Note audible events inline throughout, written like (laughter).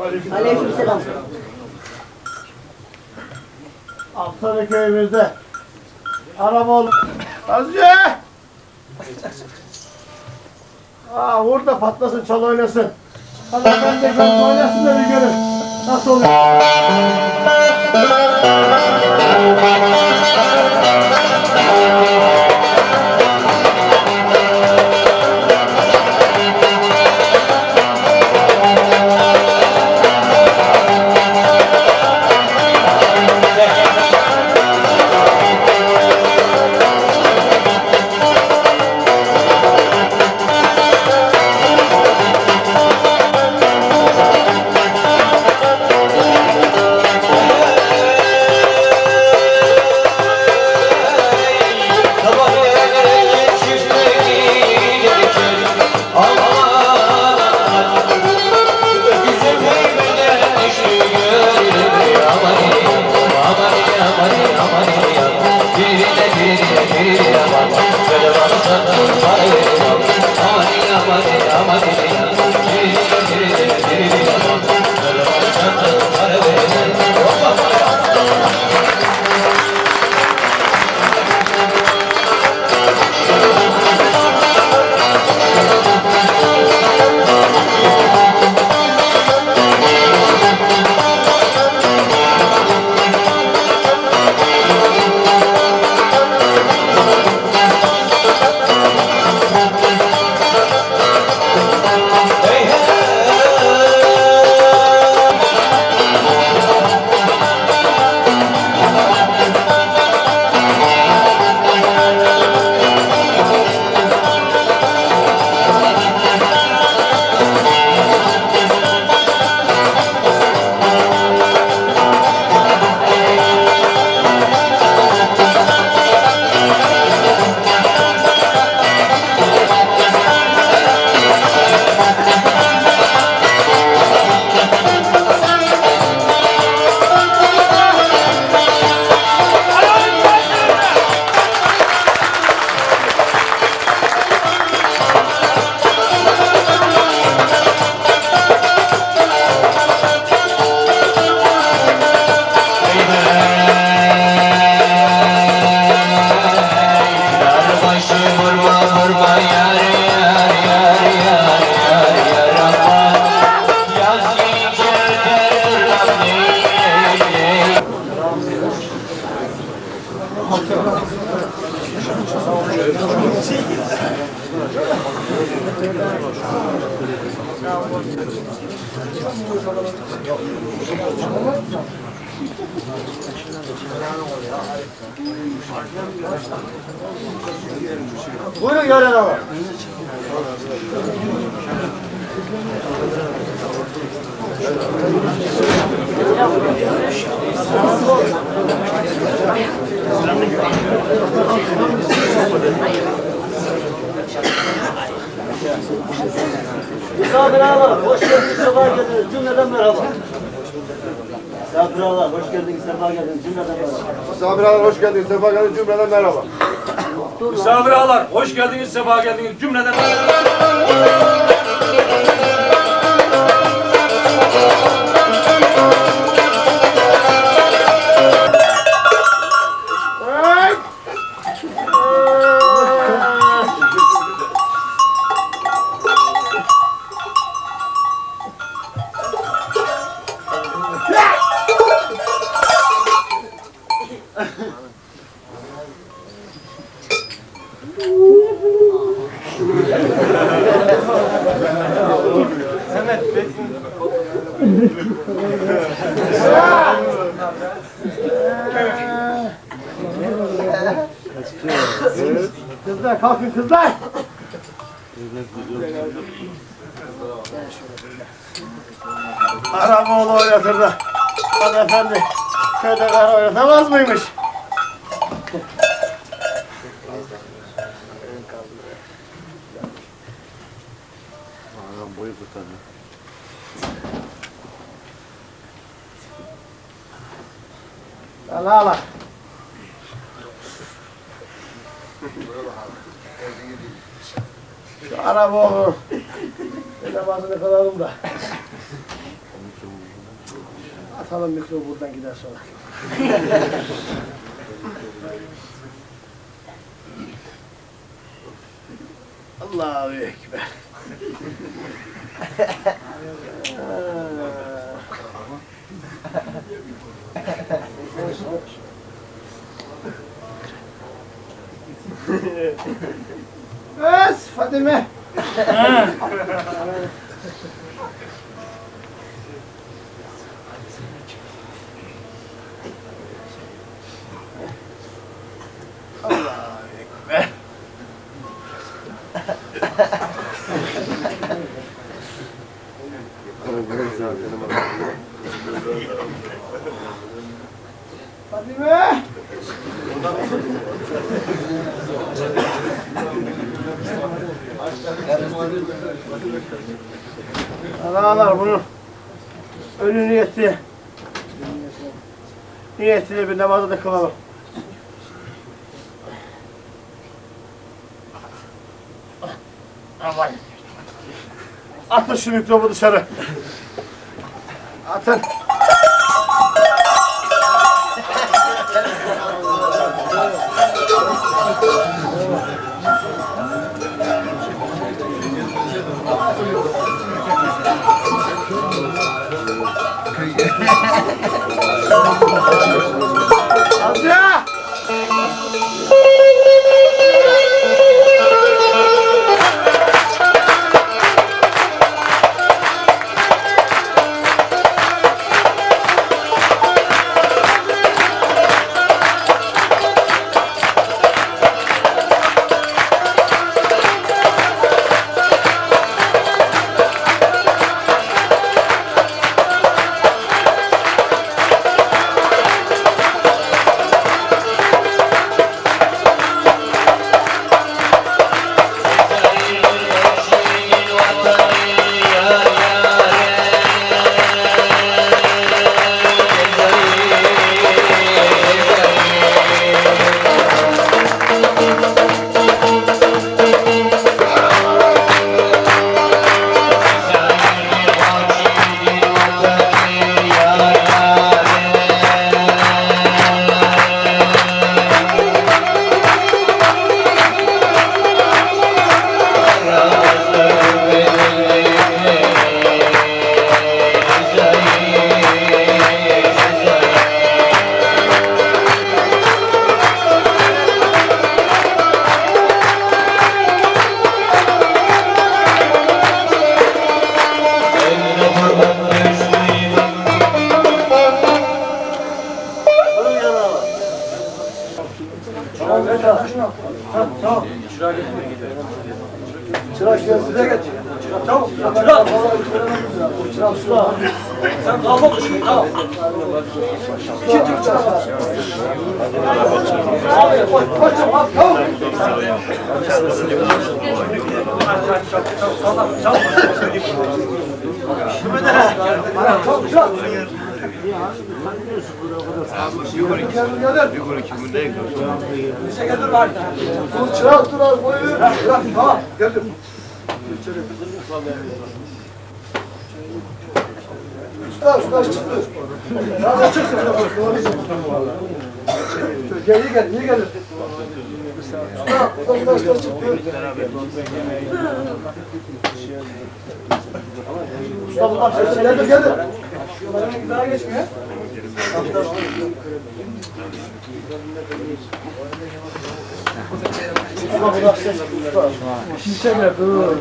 Aleykümselam. Aksaray köyümüzde araba oldu. Azize! Aa vur patlasın, çal oynasın. Hadi ben de ben oynasın da bir görün. Nasıl oluyor? Araboğlu oynatırdı. Hanımefendi köyde kara oynatamaz mıymış? Allah Allah. Şu Araboğlu namazını kılalım da. Atalım mikrobu buradan gider sonra. (laughs) Allahu Ekber. (laughs) Bes Fadime. Fadime. Analar bunu ölü niyeti niyetiyle bir namazı da kılalım. Aman. Atın şu mikrobu dışarı. Atın. Amca! (laughs) Çırak size geç. Çabuk. Çırak. Çırak usta. Sen kalma kuşun tamam. İkinci çırak. Abi koş koş çabuk. Tamam. Çabuk çırak. Dur çırak dur az boyu. Çırak tamam. Geldim. Usta usta çıktı. Tamam çıksın. Gel gel iyi gel. Usta usta usta çıktı. Usta bunlar geldi geldi. Daha geçmiyor. Dur.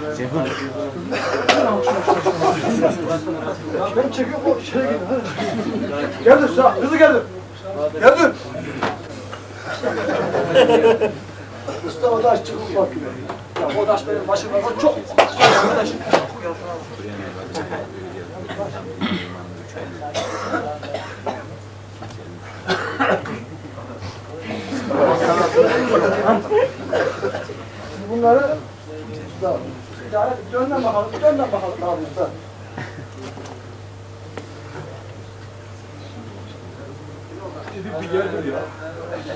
Ben çekiyorum o şeye gidin hadi. Geldir sağ, hızlı geldir. Geldir. Usta o da çıkıp bakıyor. Ya o taş benim başıma çok arkadaş. Bunları usta, ticaret dönden bakalım, dönden bakalım abi usta.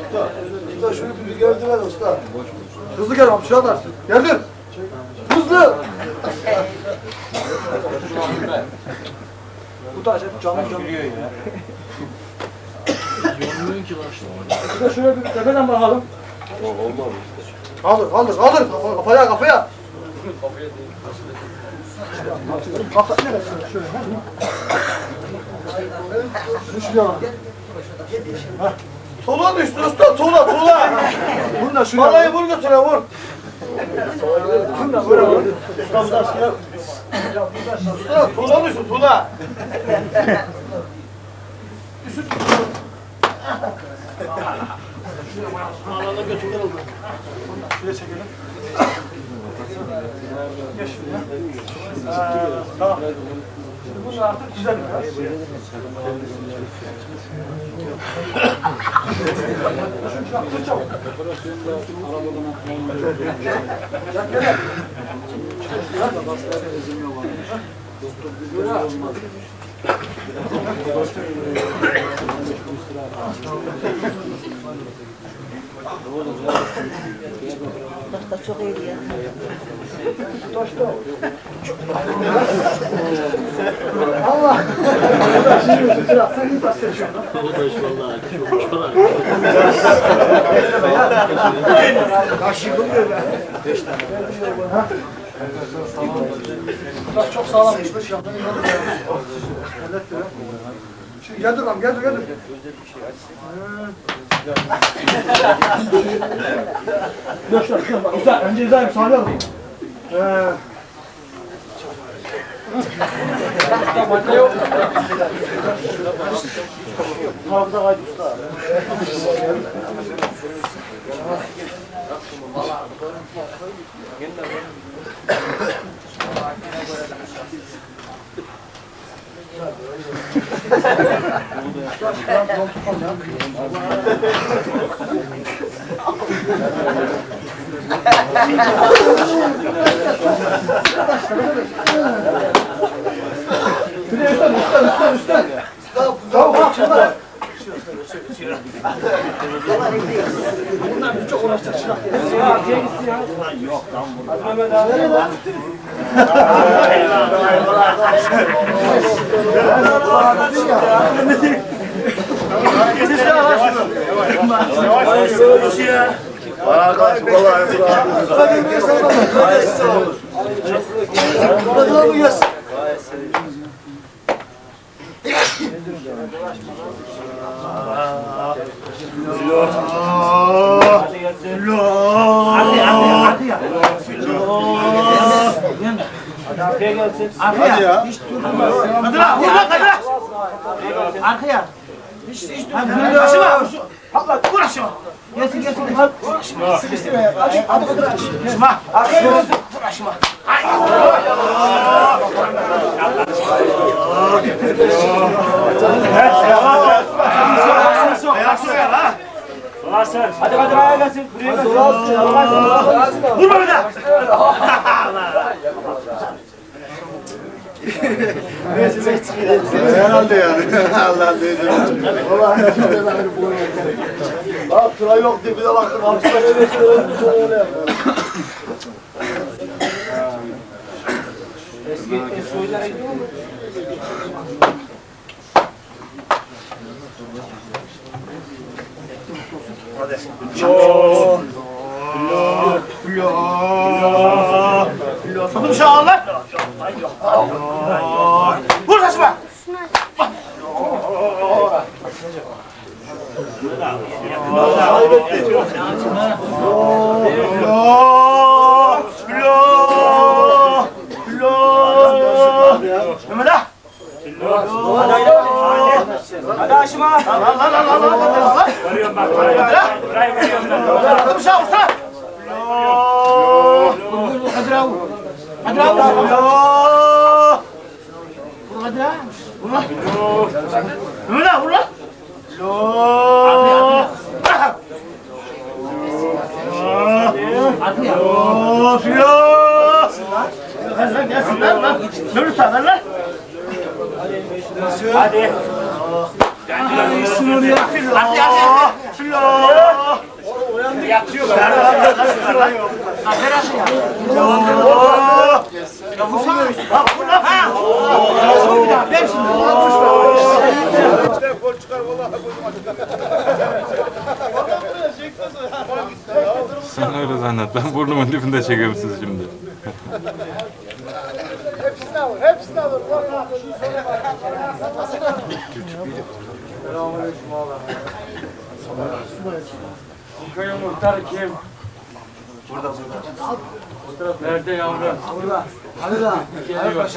Usta, usta şunu bir gördü ver usta. Hızlı gel abi, şu kadar. Geldir. Hızlı. Bu da hep canlı canlı. Bir de şöyle bir tepeden bakalım. Kaldır, kaldır, kaldır. Kafa- Kafaya, kafaya. Kafa neresi? Şöyle. Şuraya bak. Tuğla düştü usta, tuğla, tuğla. Vur da şuraya. Vallahi vur götüre, vur. Vur da, vur, vur. Usta, usta, usta. Usta, tuğla düştü, tuğla. Şuraya çekelim. Geç şuraya. Ee, tamam. Şimdi bunu artık güzel biraz. Şunu çabuk. Gel, gel. Tahta çok iyi ya. Allah! Taş seçiyorsun. Kaşıkım diyor be. Ha? Taş çok sağlammış. Yaptığını Halletti be. Şimdi geldir lan, geldir, geldir. Dur şuna, şuna bak. Güzel, önce izahim, sağlayalım. Ee, Hafıza kaydı usta. Şuraya üstten, üstten, üstten, üstten. Bak, şurada. Bunlar bir çok uğraşacak. Ya, arkaya gitsin ya. Yok lan burada. Hadi Mehmet abi. Nereye lan? Hadi abi gelsin. Hadi ya. Hadi lan, vur lan, hadi lan. Arkaya. Başıma. Abla, aşağı. Gelsin gelsin. Sıkıştı be. Aç, hadi kadar aç. Şuma. Arkaya. Vur aşağı. Hadi hadi ayağa gelsin. Buraya gelsin. Vurma bir daha. (laughs) Herhalde yani. (laughs) Allah diyeceğim. Bak tıra yok diye bir de baktım. Hapisten öyle söyle. Öyle yapıyor. Eski oyunlara gidiyor mu? Bunu şu an lan. Vur saçma. Kaybetti. Lo, lo, lo. Mehmet ah. Hadi aşıma. Lan lan lan lan lan lan. Görüyorum ben. Hadi abi. Allah. Hadi Rav. Mehmet ah vur lan. Allah. Hadi ya. Of ya. Ver lan gelsin lan lan. Mehmet usta ver lan. Hadi. Bismillah. Hadi hadi. Bismillah. Yatıyor Ver ben. lan ver lan. Hadi Rav ya. Allah. Ya vursana. Ha vur lan. Ha. Ver şimdi. Sen öyle zannet. Ben burnumun dibinde çekiyorum sizi şimdi. Muhtarı kim? Burada burada. Nerede yavrum? Hadi Rav. Geliyor.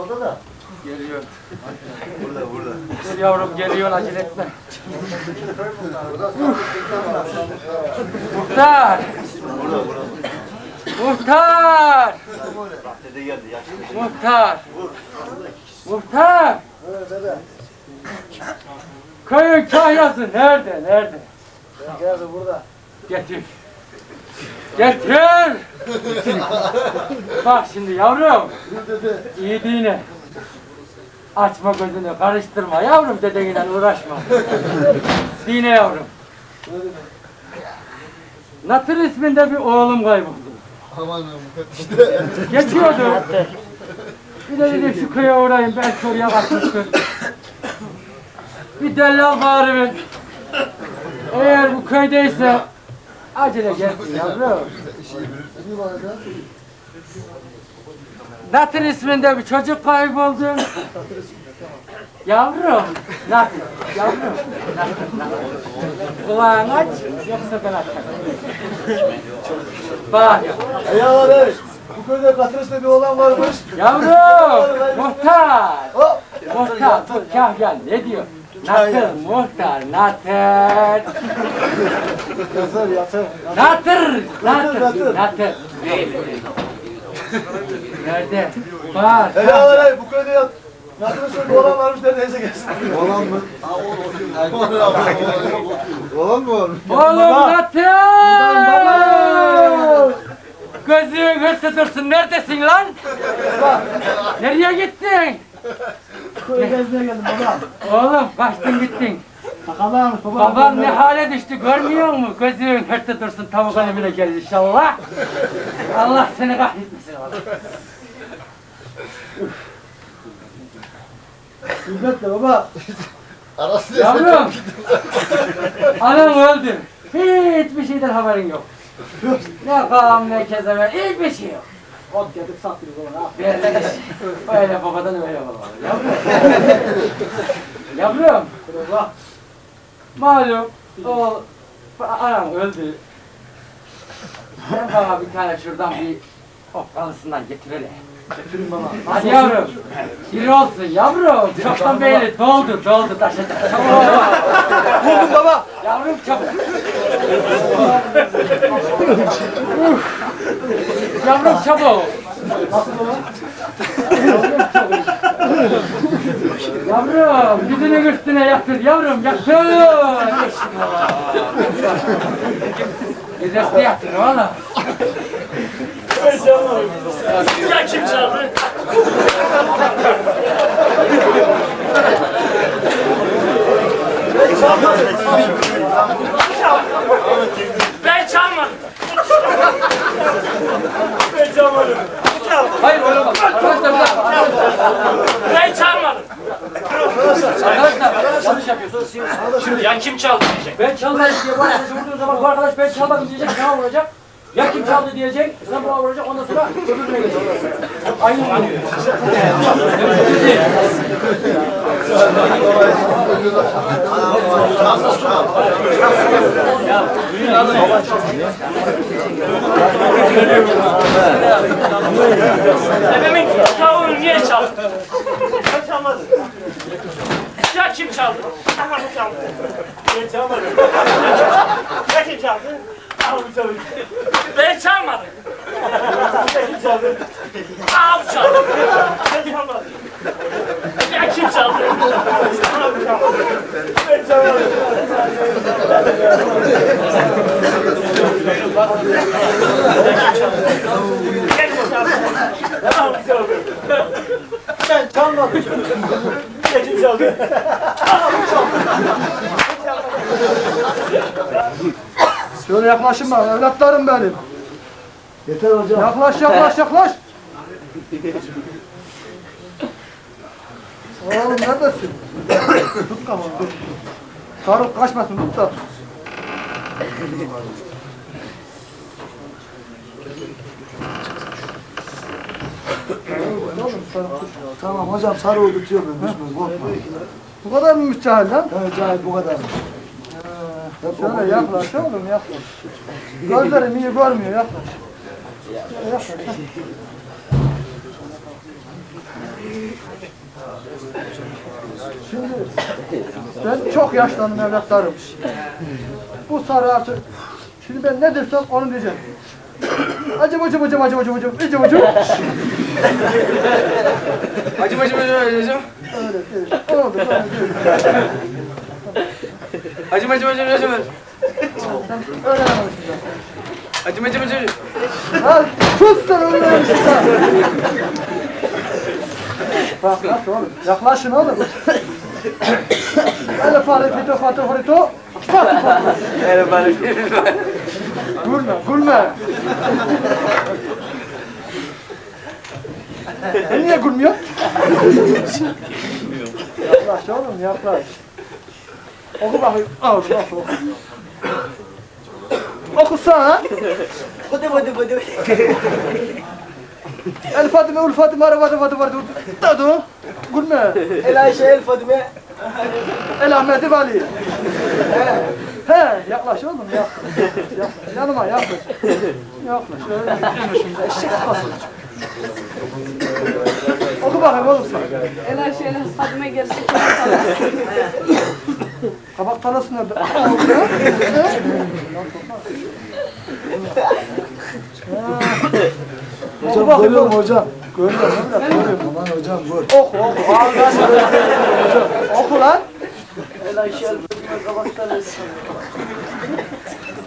Orada da. Geliyor. Burada burada. Gel yavrum geliyor acele etme. Muhtar. Muhtar. Muhtar. Muhtar. Köyün kahyası nerede? Nerede? Geldi burada. Getir. Getir. Bak şimdi yavrum. İyi dinle. Açma gözünü, karıştırma yavrum dedeyle uğraşma. Dine yavrum. Natır isminde bir oğlum kayboldu. Aman Geçiyordu. Bir de dedim şu köye uğrayayım belki oraya bakmıştır. Bir dellal bari Eğer bu köydeyse acele gelsin yavrum. Natır isminde bir çocuk kayboldu. Yavrum, Natır, yavrum, Natır, Natır. Kulağını aç, yoksa ben açarım. Bak, Ya abi. Bu köyde Katırıs'ta bir oğlan varmış. Yavrum, muhtar. Muhtar, dur kahyan ne diyor? Natır, muhtar, natır. Yatır yatır. Natır, natır, natır. Nerede? Var. Ya abi bu köyde yat. Katırıs'ta bir oğlan varmış neredeyse gelsin. Olan mı? Olan mı? Oğlum natır. Gözün hırsı dursun, neredesin lan? Nereye gittin? Köye gezmeye geldim baba. Oğlum kaçtın gittin. Sakalarmış baba. Baban ne hale düştü görmüyor musun? Gözün hırtı dursun tavuk alemine gelir inşallah. Allah seni kahretmesin oğlum. Sünnet de baba. Arası Yavrum. Anam öldü. Hiçbir şeyden haberin yok. Ne kam ne kezemen hiçbir şey yok. Ot getir sattırız ona. Böyle, öyle babadan öyle baba. Yavrum. Yavrum. Malum o anam öldü. Ben bana bir tane şuradan bir okkalısından getirelim. Getirin baba. Hadi yavrum. Bir olsun yavrum. Çoktan belli doldu doldu taşacak. Çabuk ol. Buldum baba. Yavrum çabuk. Yavrum çabuk. Yavrum yüzünün üstüne yatır yavrum yatır. Yüzüstü yatır oğlum. Ya kim çaldı? Ben çalmadım. Ben çalmadım. Hayır öyle bak. Arkadaşlar bir dakika. Ben çalmadım. Arkadaşlar yanlış yapıyorsunuz. Şimdi ya kim çaldı diyecek. Ben çalmadım diye bu arkadaş vurduğu zaman bu arkadaş ben çalmadım diyecek. Sana vuracak. Ya kim çaldı diyecek, sen buna vuracak, ondan sonra öbürüne geçecek. Aynı oluyor. Dedemin tavuğunu niye çaldın? Ben çalmadım. Ya kim çaldı? Tamam çaldı. Ben çalmadım. Ya kim çaldı? Çaldı. Ben çalmadım. Ya kim çaldı? Tamam çaldı. Ben çalmadım. Ya kim çaldı? Tamam çaldı. Ben çalmadım. Gel bakalım. Tamam çaldı. Ben çalmadım. Şöyle yaklaşın bana evlatlarım benim. Yeter hocam. Yaklaş yaklaş yaklaş. (laughs) Oğlum neredesin? tut kafanı. Sarıl kaçmasın tut da. Tamam hocam sarı oldu tutuyor ben düşmez korkma. Bu kadar mı müstahil lan? Evet cahil bu kadar. Şöyle yaklaş oğlum yaklaş. Gözlerim iyi görmüyor yaklaş. Şöyle yaklaş. Şimdi ben çok yaşlandım evlatlarım. Bu sarı artık. Şimdi ben ne dersem onu diyeceğim. Acım acım acım acım acım acım acım acım. Acım acım acım acım. Öyle değil. Oldu böyle değil. Acım acım acım acım. Acım acım acım. Ha, sus sen. Bak nasıl oğlum? Yaklaşın oğlum. Ele fare fito. Fatı fatı. Öyle böyle. Gülme, gülme. Sen niye gülmüyorsun? yaklaş oğlum, yaklaş. Oku bakayım. Al, oku, oku. Okusana. Hadi hadi hadi. El Fatime, Ul Fatime, Ara Fatime, Fatime, Fatime. Dadu. Gülme. El Ayşe el Fadime. El Ahmet Vali. He, yaklaş oğlum, yaklaş. yaklaş. Yanıma yaklaş. Yaklaş. Öyle gitme şimdi, eşek kafası. Oku bakayım oğlum sen. El Ayşe el gerisi konuşalım. Kabak tanesi nerede? (laughs) Orada. He? Oku Hocam görüyorum hocam. Görüyorum, görüyorum. Aman hocam gör. Oku, oku. Ağzına Oku lan. El Ayşe el Fadime kabak tanesi.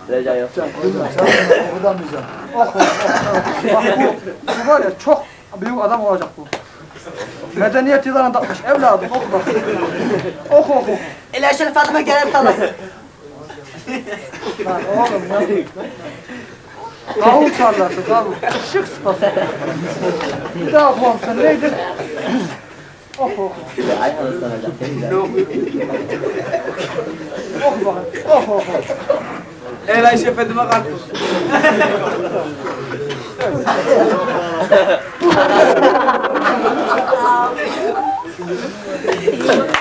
Recai yok. Bilmiyorum sen bunu okudamayacaksın. Oku, oku. Bak bu, bu var ya çok büyük adam olacak bu. Medeniyet yıllarına takmış evladım oku bak. Oku oku. El Fadime gelen tanesi. Lan oğlum ya. Kavun tarlası kavun. Şık sıpası. Bir daha okumam sen neydi? Oku oku. Oku bakayım. Oku oku. El Ayşe Fadime Karpuz. 好，(laughs)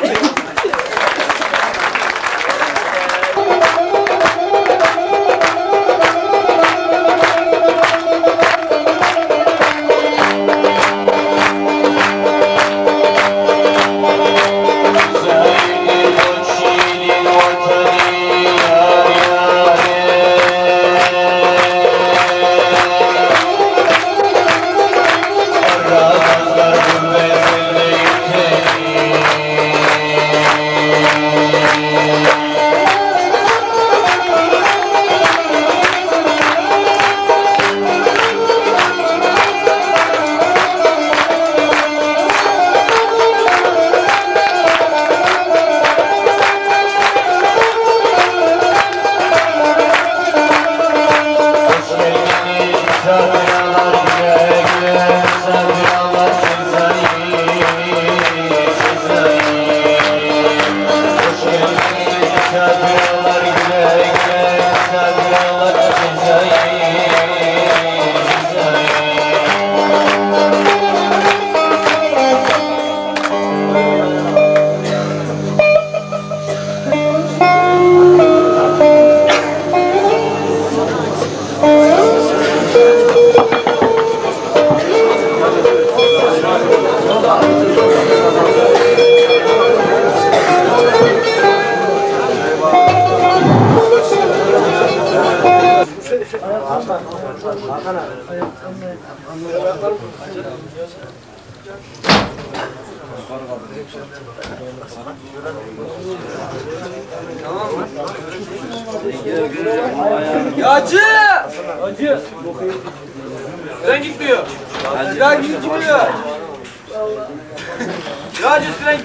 Yacı! Hacı! Ben gitmiyor. Ben gitmiyor. Yağcı tren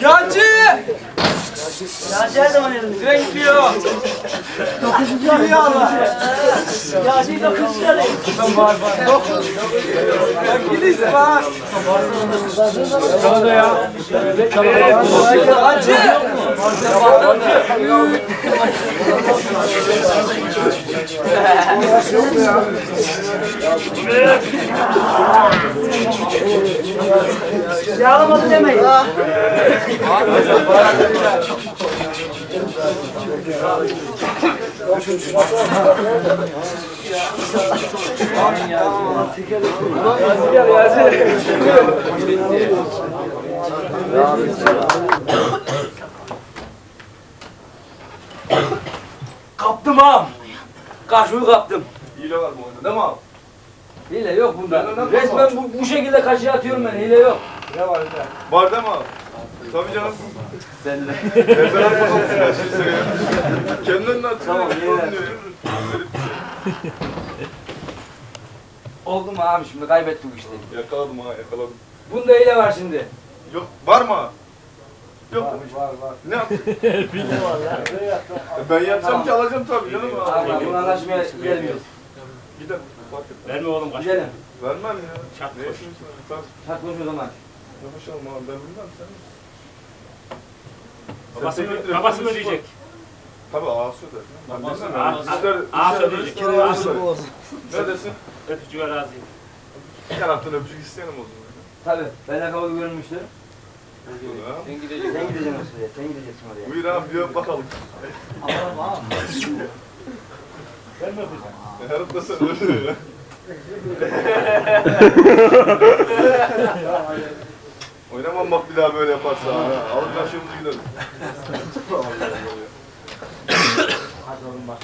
Yağcı! Yağcı her zaman yanımda. Tren gitmiyor. Dokuzuncu yarı Allah. Yağcıyı dokuzuncu yarı. Gidiş var. Çalada ya. Hacı! Yağlamadı demeyin. (laughs) Kaptım ağam. Karşıyı kaptım. Hile var mı oyunda değil mi abi? Hile yok bunda. Resmen bu, bu şekilde karşıya atıyorum ben. Hile yok. Var değil mi abi? Tabii canım. Sen de. Ezber bakalım. Kendinden de atıyor. Tamam Oldu mu abi şimdi kaybettik işte. Yakaladım ha yakaladım. Bunda hile var şimdi. Yok var mı? Yok. Var var. Ne yaptın? (laughs) E, ben yapsam ki alacağım tabii canım. Abi bunu anlaşmaya gelmiyoruz. Gidelim. Verme oğlum Gidelim. Vermem ya. Çat var? Hadi konuş o zaman. Yapışalım abi ben bilmem sen. Babası babası mı diyecek? Tabii ağası öder. Ben Babası- bilmem. Ağa- Sizler, ağa sizler söyleyecek. ödersiniz, ağa söyler. Ne desin? Öpücüğe razıyım. Bir taraftan öpücük isteyelim o zaman. Tabii. Ben kabul görünmüştür. Ha? Sen gideceksin. Sen gideceksin oraya. Sen gideceksin oraya. Buyur abi bir öp bakalım. Ben mi öpeceğim? Her öp da sen öyle ya. (laughs) (laughs) Oynamam bak bir daha böyle yaparsa. ha. Alın başımızı gidelim. Hadi oğlum bak.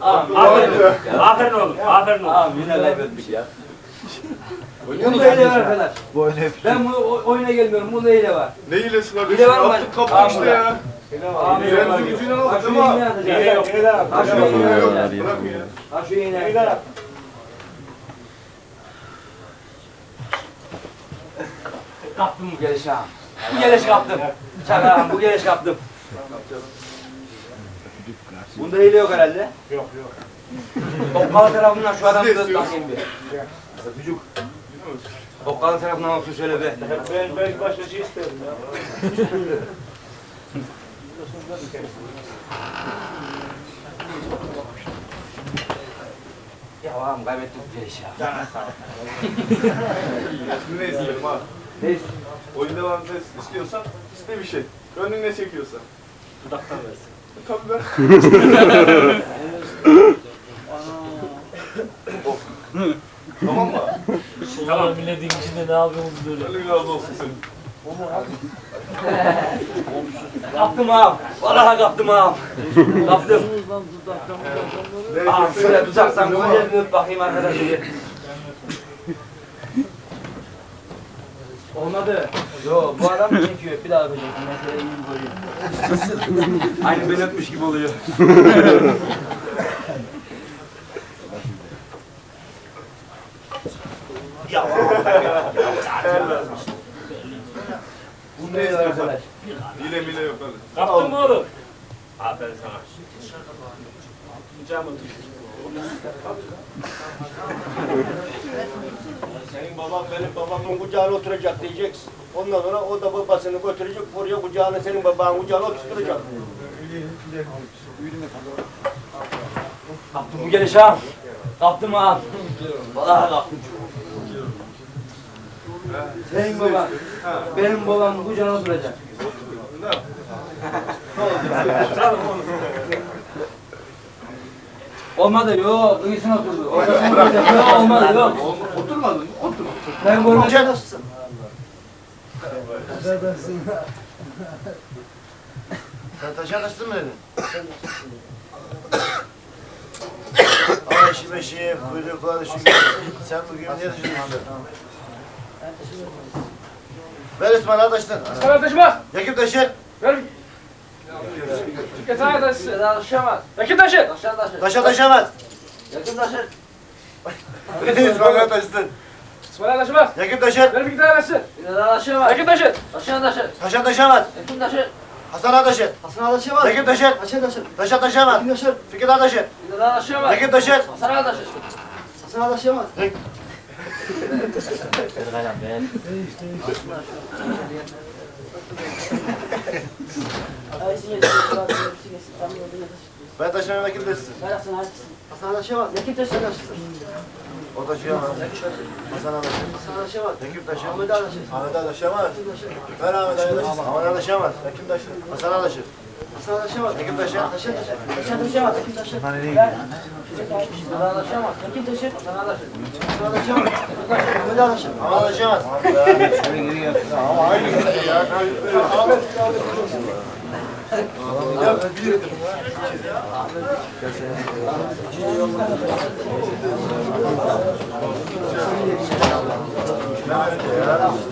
Aferin. Aferin oğlum, aferin oğlum. Ağam yine kaybetmiş ya. Bunda hile var arkadaş. Ben bu oyuna gelmiyorum. Bunda hile var. Ne hilesi kardeşim? Hile var mı? Attık kapı işte ya. Hile var. Aldık Ha şu değil mi? iğne atacağız. Hile yok. Ha şu Yok, iğne yok. Ha şu iğne atacağız. Kaptım bu gelişi ağam. Bu geliş kaptım. Çak ağam bu geliş kaptım. Bunda hile yok herhalde. Yok yok. Okkalı tarafından şu adamı da bakayım bir. Öpücük. Okkalı tarafından olsun şöyle bir. Ben, ben başka şey isterim ya. Ya ağam kaybettik bu gelişi ya. Şimdi ne isterim abi? Neyse. Oyun devamında istiyorsan iste bir şey. Gönlün ne çekiyorsa. Dudaktan versin. E, Tabii ben. (laughs) Of. Tamam mı? (laughs) Tamam. Milletin içinde ne yapıyorsunuz böyle? Allah razı olsun senin. (laughs) Kaptım ağam. Vallahi kaptım ağam. Kaptım. Ağam şöyle güzel bir öp bakayım arkadaşım bir. Olmadı. Yo bu adam mı çekiyor? Bir daha öpeceksin. Meseleyi iyi göreyim. Aynı ben öpmüş gibi oluyor. (laughs) ne. Hile mile yok öyle. Kaptın mı oğlum? Aferin sana. Senin baban benim babamın kucağına oturacak diyeceksin. Ondan sonra o da babasını götürecek buraya kucağına senin babanın kucağına oturtacak. Kaptım bu geliş ağam. Kaptım ağam. Vallahi kaptım. Senin baban, benim babam kucağına oturacak. Ne? Olmadı yok, iyisine oturdu. Ortasına oturacak. Yok olmadı yok. Oturmadın mı? Otur. Ben görmedim. Sen taşa taştın mı dedin? Ama işi beşi, kuyrukları şu Sen bugün niye taşıdın? Ver İsmail taştın. Sana taşımaz. Yakıp taşır. Ver. Şirket sana taşısın. Taşıyamaz. Yakın taşı. Taşa taşamaz. Yakın taşı. (laughs) İsmail taştın. İsmail taşımaz. Yakıp taşır. Ver bir tane taşısın. Yakın taşı. Taşa taşamaz. Hasan taşır. Hasan Adaşamaz. Yakıp taşır. Taşır taşır. Taşa taşamaz. Kim taşır? Fikret taşır. Yakıp taşır. Hasan Adaşamaz. Ay, sinir, sinir, yolda yatış. Ben taşımayayım yakıp taşısın. Ver Hasan haklısın. Hasan Adaşamaz. Yakın taşı taşısın. O taşıyamaz. Hasan taşır. Hasan Adaşamaz. Yakıp taşır. Ahmet Adaşır. Ahmet taşıyamaz. Ver Ahmet taşır. Ahmet taşıyamaz. Yakıp taşır. Hasan taşır. Hasan Adaşamaz. Yakıp taşır. Taşır taşır. Taşan taşıyamaz, yakın taşı. Ver. Yakın taşı. Hasan Adaşamaz. Ahmet Adaşır. Ahmet taşıyamaz. Ama aynı şey ya.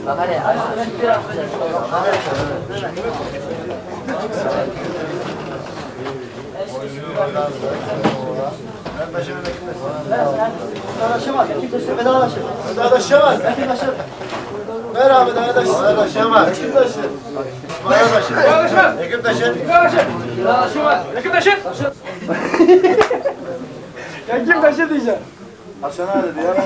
Bak hadi, Ben taşımayayım yakıp taşısın. Hasan Adaşamaz. Yakın taşı. Ahmet Adaşır. Ahmet taşıyamaz. Yakın taşıyamaz. Yakıp taşır. İsmail taşır. Taşımaz. Yakıp taşır. Taşımaz. Yakın taşı. Yakın taşı diyeceğim. Hasan abi ben.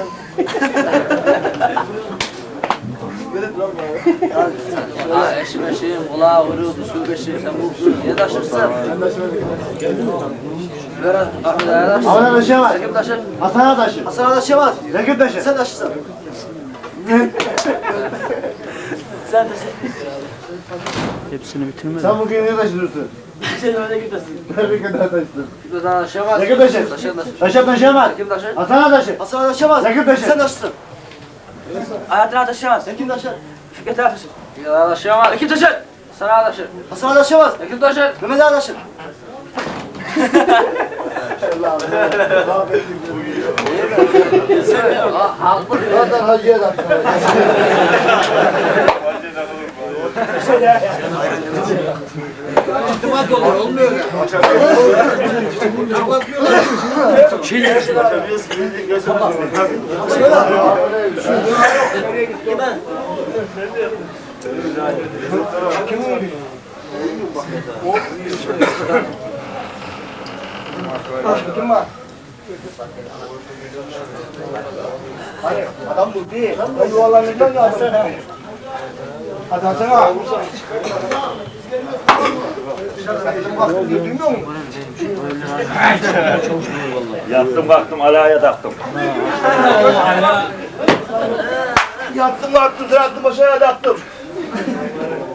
Ha eşim eşim, kulağı vuruyordu, su beşi, sen bu niye taşırsın? Ver Ağa'ya taşırsın. Ahmet taşıyamaz. Kim taşır? Hasan taşır. Hasan Adaşamaz. Yakıp taşır. Sen taşırsın. sen taşı. Sen bugün niye taşıyorsun? Sen öyle git taşı. Ne kadar taşıdın? Taşıyamaz? Yakıp taşır. Taşır taşır. Taşıyamaz. Kim taşır? Hasan taşır. Hasan Adaşamaz. Yakıp taşır. Sen taşırsın. Hayatına taşıyamaz. Sen kim taşır? Fikret taşı. Kim taşıyamaz? Yakın taşı. Sana taşır. Hasan Adaşamaz. Kim taşır? Mehmet Adaşır. Ha, haklı. Zaten hacıya taktın. Adam bu değil. Ben yuvarlanırken geldim. Hadi Hasan ağa. Duymuyor musun? Yattım kalktım alaya taktım. Yattım kalktım, yattım aşağıya yattım.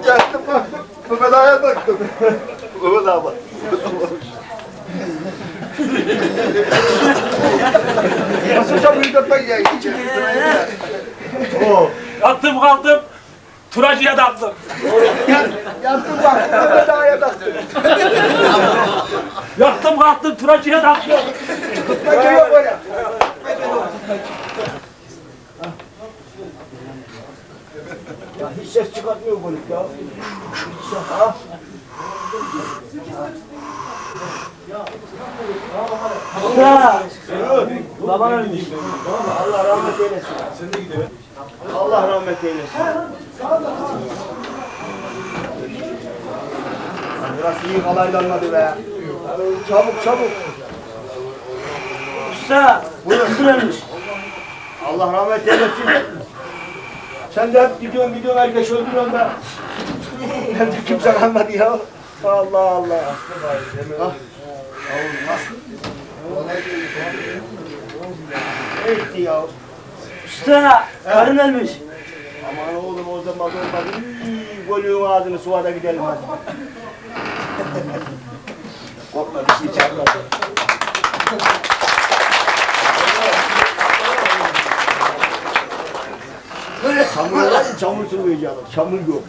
Yattım kalktım, Mehmet Ağa'ya taktım. Mehmet Ağa bak. Nasıl sen büyük atmak ya? Oo. Yattım kalktım. Turacıya taktım. Yattım kalktım, Mehmet Ağa'ya taktım. Yattım kalktım turacıya taktım. Tutmak yok böyle. Ya hiç ses çıkartmıyor bu ya. Ha? Ya. Baban ölmüş. Allah rahmet eylesin. Allah rahmet eylesin. Burası iyi kalaylanmadı be. Çabuk çabuk. Usta. Buyurun ölmüş. Allah rahmet eylesin. Sen de hep gidiyorsun gidiyorsun herkes öldürüyorsun da. Ben de kimse kalmadı ya. Allah Allah. Ah. Etti ya? Usta. Karın ölmüş. Aman oğlum o zaman olmadı. Golüğün ağzını suvada gidelim hadi. (laughs) Korkma bir şey çarpmadı. Çamur olaydı çamur sürmeyeceğim. Çamur yok.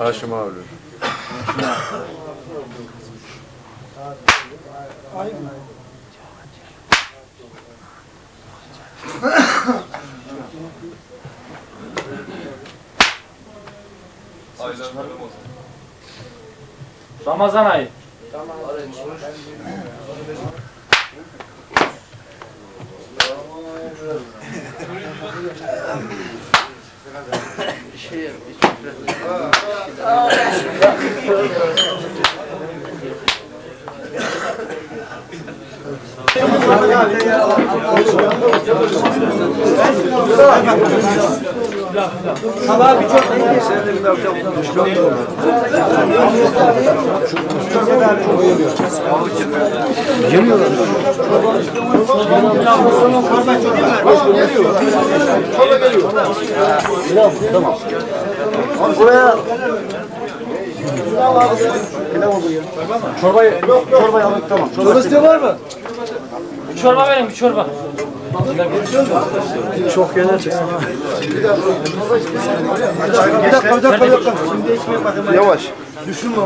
Haşim abi. Ramazan ayı. Sabah bir çok Yemiyorlar. Çorba geliyor. Tamam. Buraya Çorbayı, çorbayı alın tamam. Çorba isteyen var mı? bir çorba verin bir çorba. Çok genel çıksın ha. Bir dakika bir dakika bir dakika. Yavaş. Düşünme.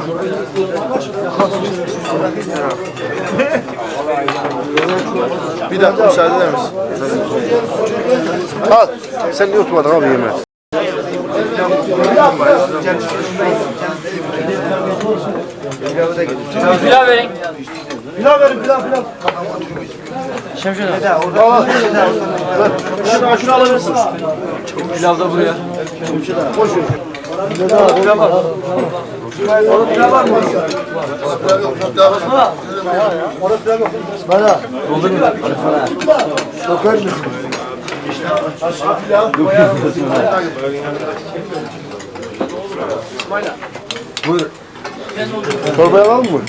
Bir dakika müsaade eder misin? Al. Sen niye oturmadın abi yemeğe? Pilav verin. Pilav verin pilav pilav. Şemşire. Şunu, şunu alabilirsiniz. Pilav da buraya. Bana. Dokar mısın? Çorbayı alalım mı?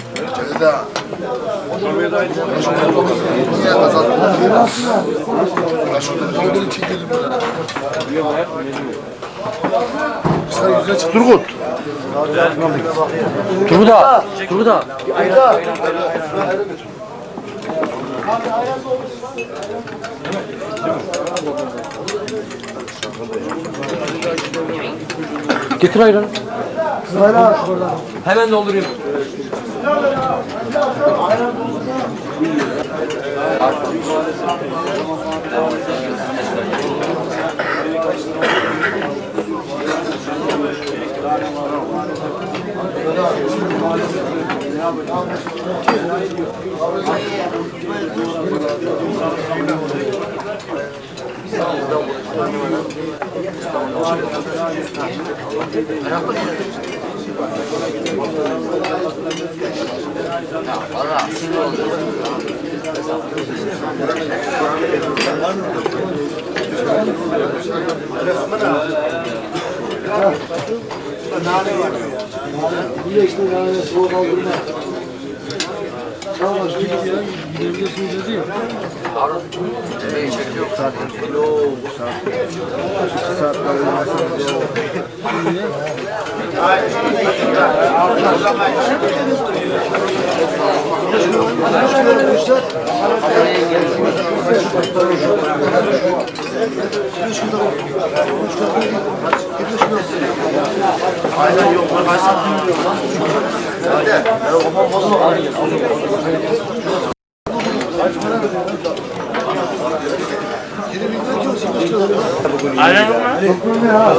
Turgut. Turgut ağa. Turgut ağa. Getir ayranı. Hemen doldurayım. Bir de işte yani soğuk aldırma. Tamam, gidiyor.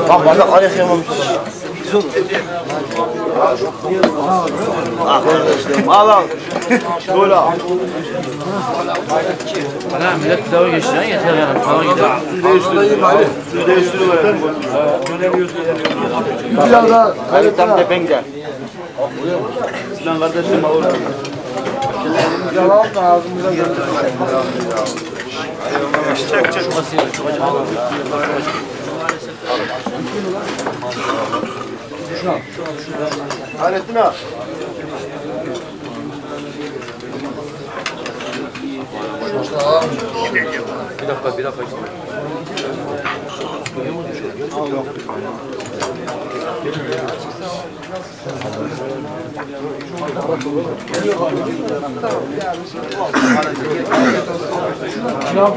Bak bardak ayak yamamış. Ah kardeşlerim al al. Böyle al. Ana millet pilavı geçti lan yeter yani. Falan gider. Su değiştiriyorum Ali. Su değiştiriyorum. Bir pilav daha. Ali tam tepen gider. Sinan kardeşim olur. Yalan da ağzımıza geldi. Şuna. Halettin abi. Bir dakika, bir dakika. Tamam.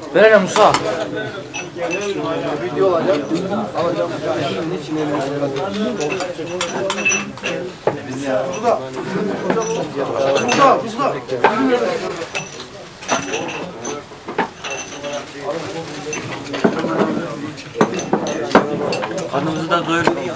Ver hele Musa. Video alacağım. Alacağım. Şimdi için elimi Burada. Burada. Burada. Karnımızı da doyurmuyor.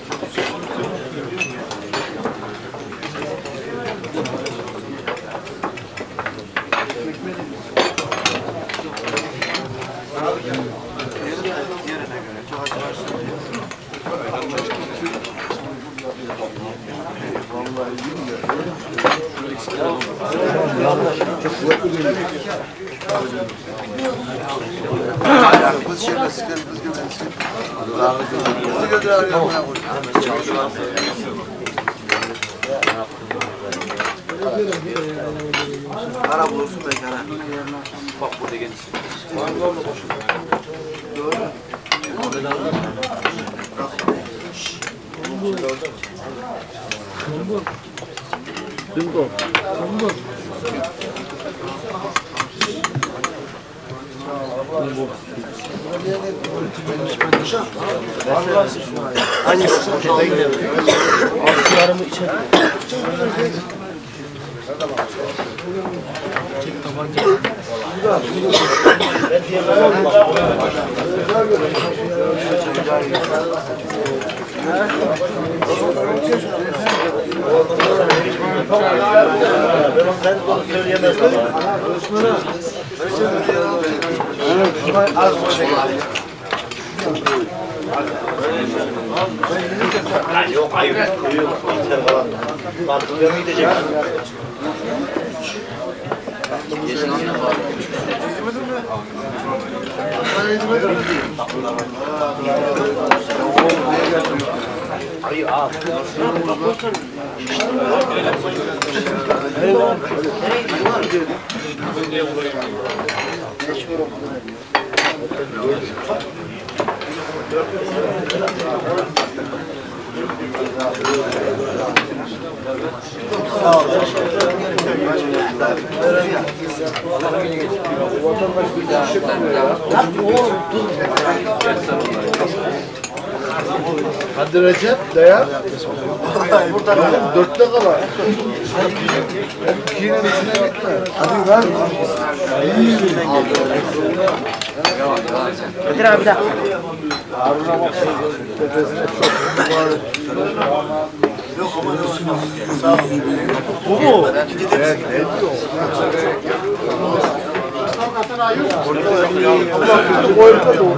Ayağımız şöyle sıkın, kızgın, sıkın. Kızı götür arıyorum ben bunu. Para bulursun mekana. Bak burada geniş. Doğru. Doğru. Dingo. Dingo. Hangi poşete gidelim? Altlarımı içeri. Çek tabanca. Ben diyemem. Ha? Ben bunu söyleyemezdim. Az Yok hayır. İçer falan. Mantıklı mı gidecek? Thank you. Ayı al. Sağ ol. Vatandaş bir daha. Oğlum dur. Hadi Recep dayan. Burada kal. Dörtte kal. İkinin üstüne gitme. Hadi lan. Kadir abi de. Harun'a bak. Tepesine çok mübarek. Yok ama Sağ ol. Bu mu? Evet. Ne diyor? Burada da doğru.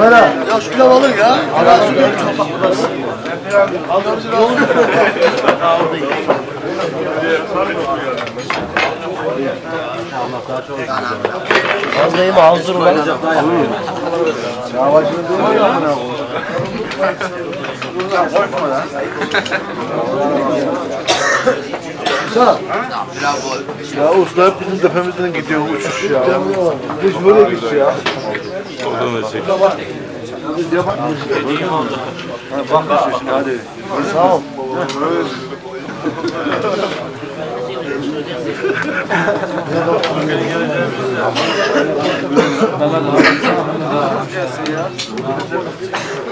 Bana, ya şu pilav alın ya. Allah Fazlayım hazır ulan. Yavaşını durma ya. Usta. Ya usta hep bizim tepemizden gidiyor uçuş ya. Hiç böyle gidiyor ya. Biz yapak. Bak hadi. Sağ ol. Ben (laughs) de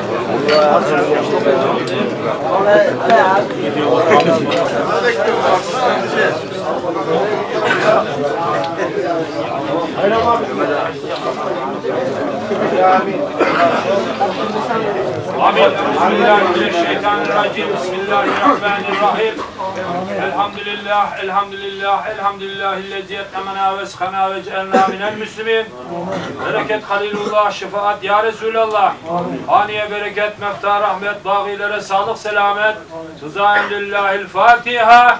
açlık oluyor. Amin. Bismillahirrahmanirrahim. Bismillahirrahmanirrahim. Elhamdülillah, elhamdülillah, elhamdülillahillezi etnemena ve eskana ve cealna minel müslimin. Bereket Halilullah, şefaat ya Resulallah. Haniye bereket, mefta rahmet, bağilere sağlık, selamet. Rızaen lillahil Fatiha.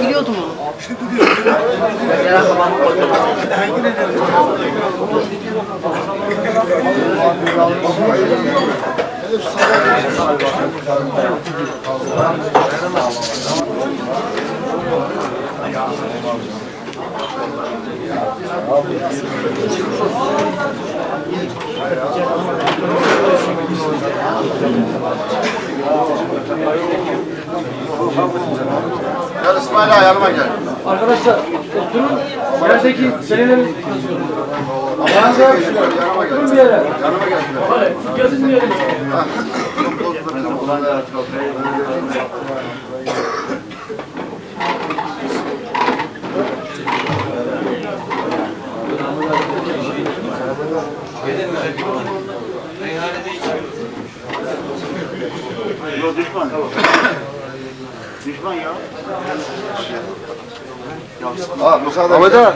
Biliyordum onu. Gel İsmail ağa yanıma gel. Arkadaşlar oturun. Yerdeki senelerin Yanıma gel. oturun bir yere. Yanıma gel. Hadi yazın bir Ha müsaade. Ahmet ağa.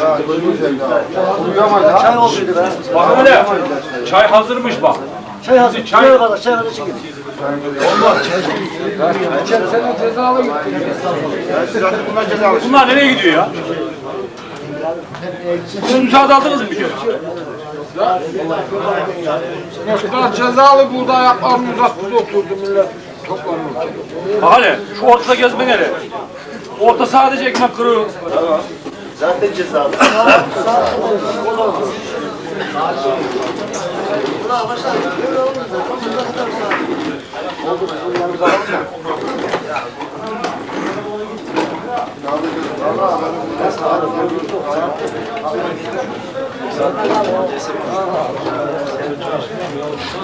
Ya gözünü seveyim ya. Uyuyamaz ha. Çay olsaydı be. Bak öyle. Çay hazırmış bak. Çay hazır. Çay- Çay kadar. Çay kadar çekin. Senin cezalı gittin. Bunlar nereye gidiyor ya? Siz müsaade aldınız mı bir şey? Başka cezalı buğday yapmam uzakta oturdu millet. Toplanırken. Bak hele şu ortada gezme nere? Orta sadece ekmek kırığı. Zaten cezalı. (laughs)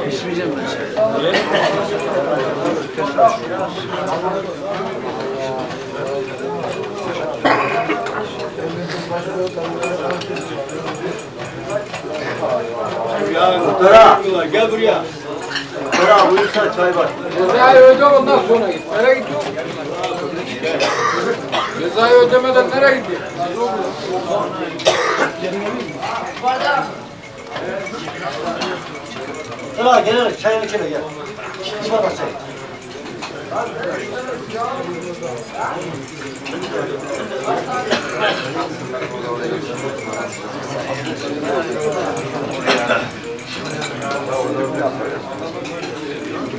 İçmeyeceğim ben şey. Ya Kutara. Gel buraya. Kutara buyursa çay var. Kutara öldü ondan sonra git. Nereye gidiyorsun? Cezayı ödemeden nereye gidiyorsun? Sıra gel çayını içine gel. İki bardak çay.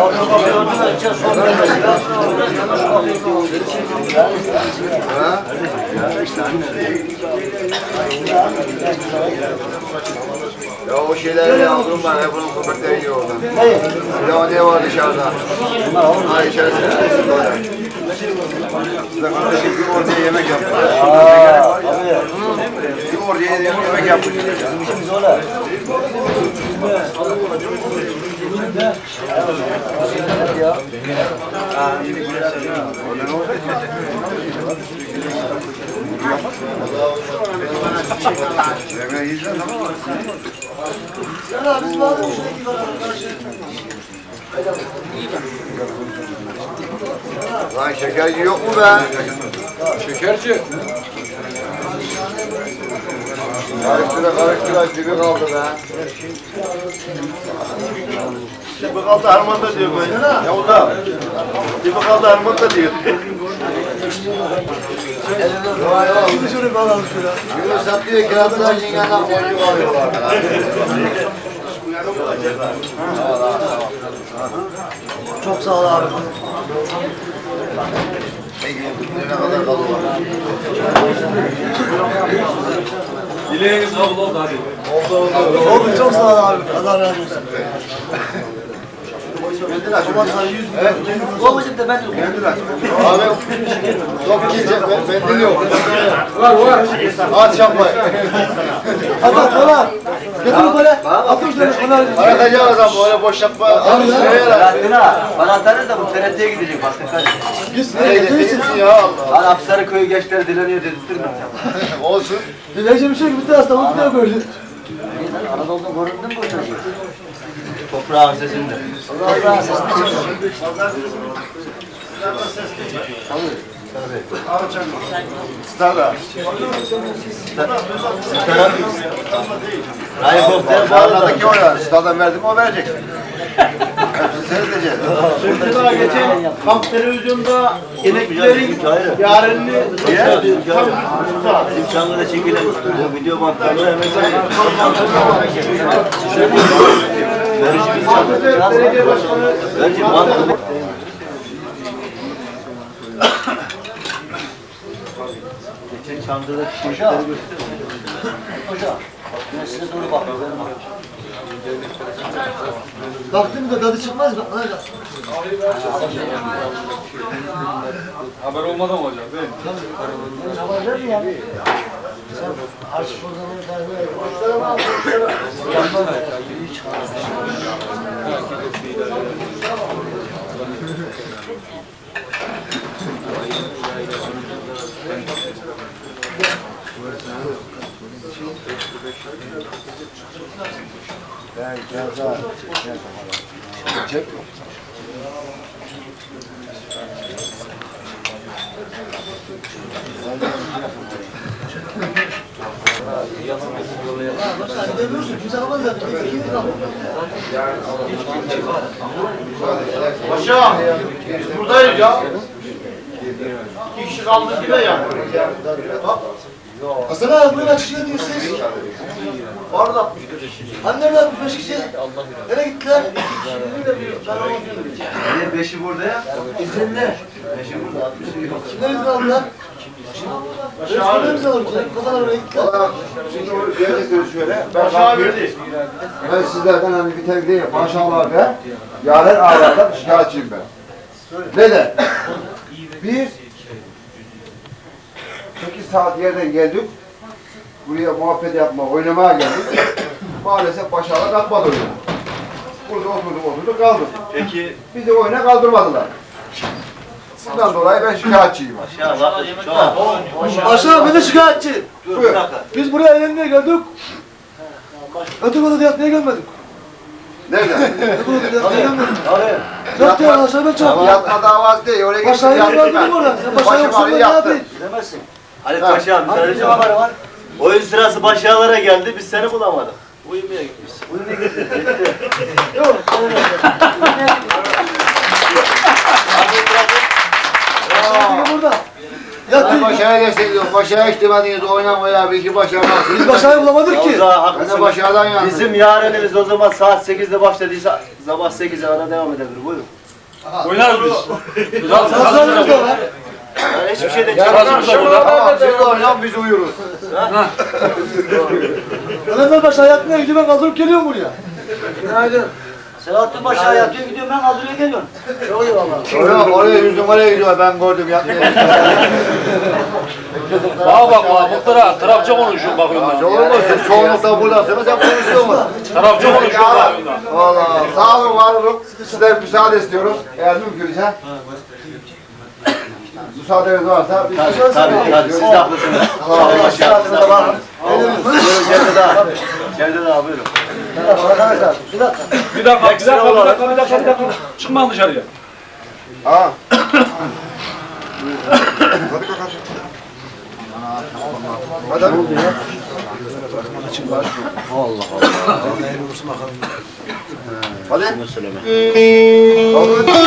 Ya o şeyleri aldım ben. Hep onun köpekleri yiyor orada. Ne? Ya var dışarıda? Ha içerisinde. Size kardeşim bir ortaya yemek yapmış. Bir ortaya yemek yapmış. Yemeği yiyeceğiz ama Lan şeker yok mu be? Şekerci. Karıştıra karıştıra dibi kaldı be. Dibi kaldı harmanda diyor böyle. Ya o da. Dibi kaldı harmanda diyor. Şimdi şunu kalalım şöyle. Yunus satlıyor kirazlar yengenden boncuk alıyorlar. Çok sağ ol abi. Ne kadar kalıyor? Dileğiniz kabul oldu hadi. Oldu çok sağ ol abi. Allah razı olsun. Babam yüz bin. Babacım da ben Abi çok gidecek ben bende yok. Var var. At yapmayın. Hadi kola. Getir kola. Atın şöyle kola. Aratacağız ama böyle boş yapma. Ha. Bana atarız da bu TRT'ye gidecek bak dikkat et. Git Nereye gidiyorsun ya Allah. Lan Afsarı köyü gençleri dileniyor dedirttirme. (laughs) Olsun. Dilekçe bir şey bitti hasta. Bu ne gördü? Anadolu'da göründün mü bu çocuğu? Toprağın sesinde. Toprağın sesinde. Stada. Helikopter bağlı. Bağladaki o ya. Stada verdim o verecek. Daha geçen kamp televizyonda yemeklerin yarınını Bizim Çankırı'da çekilen bu video bantlarını hemen belediye başkanı Bence bantını Geçen Çankırı'da çeşitleri Hocam. Ben size doğru bakıyorum. baktım da tadı çıkmaz mı? Da. Haber olmadan olacak değil mi? Görüyorsun kimse kalmadı zaten. Kim kaldı? Paşa, biz buradayız ya. İki kişi kaldık yine ya. Hasan abi buyurun açıklayın diyor siz. Var da 60 kişi. Hani nerede 65 kişi? Nereye gittiler? Niye beşi burada ya? İzinler. Beşi burada, 60'ı yok. Kimler izin aldılar? Öğretmenler izin aldılar. Kafalar oraya gittiler. Şimdi diyeceksiniz şöyle. Ben verdi. Ben sizlerden hani bir tek değil. Maşallah be. Yaren ağlardan şikayetçiyim ben. Neden? Biz 8 saat yerden geldik. Buraya muhabbet yapma, oynamaya geldik. (coughs) Maalesef başarılı kalkmadı oyuna. Burada oturduk oturduk kaldık. Peki Bizi oyuna kaldırmadılar. Bundan dolayı ben şikayetçiyim. ya bak çok. Aşağı bir de şikayetçi. Dur Buyur. bir dakika. Biz buraya eğlenmeye geldik. Öteki odada yatmaya gelmedik. Nerede? (laughs) Öteki odada yatmaya gelmedik. Yat ya aşağı ben çarptım. Yatma davası değil. Oraya gittik Başlayı yattık yapmadım ben. orada. Sen başlayı Başım yoksun ben ağrıyor, ne yattım. yapayım? Demezsin. Ali Paşa bir tane var var. Oyun sırası başyalara geldi biz seni bulamadık. Uyumaya gitmişsin. (laughs) Burada. Ben başarıya destekliyorum. Başarıya ihtimaliniz oynamaya bir iki başarı Biz başlayı bulamadık ki. De haklısın. başarıdan yandım. Bizim yarınımız o zaman saat 8'de başladıysa sabah 8'e kadar devam edebilir. Buyurun. Oynarız biz. Hazırlarımız da var. Yani hiçbir çıkarmıyor. burada. Tamam siz oynayın biz uyuruz. Ömer Paşa yatmaya gidiyor ben kaldırıp geliyorum buraya. Selahattin Paşa yatıyor gidiyor ben kaldırıyor geliyorum. Oraya, oraya yüzüm oraya gidiyor ben gördüm yatmıyor. Bana bak bana muhtara tarafça konuşuyor bakıyorum ben. Olur mu? Siz çoğunlukla buradasınız sen konuşuyor mu? Tarafça konuşuyor bakıyorum ben. Valla sağ olun var olun. Sizden müsaade istiyoruz. Eğer mümkünse. Müsaadeniz varsa biz Tabii tabii tabii siz de haklısınız. Siz de var. Buyurun Cevdet ağa. Cevdet ağa buyurun. Arkadaşlar Bir dakika, bir dakika, bir dakika, bir dakika, bir dakika, bir dakika. Çıkma dışarıya. Ha. Hadi ne oldu ya? Allah Allah. Hadi. bir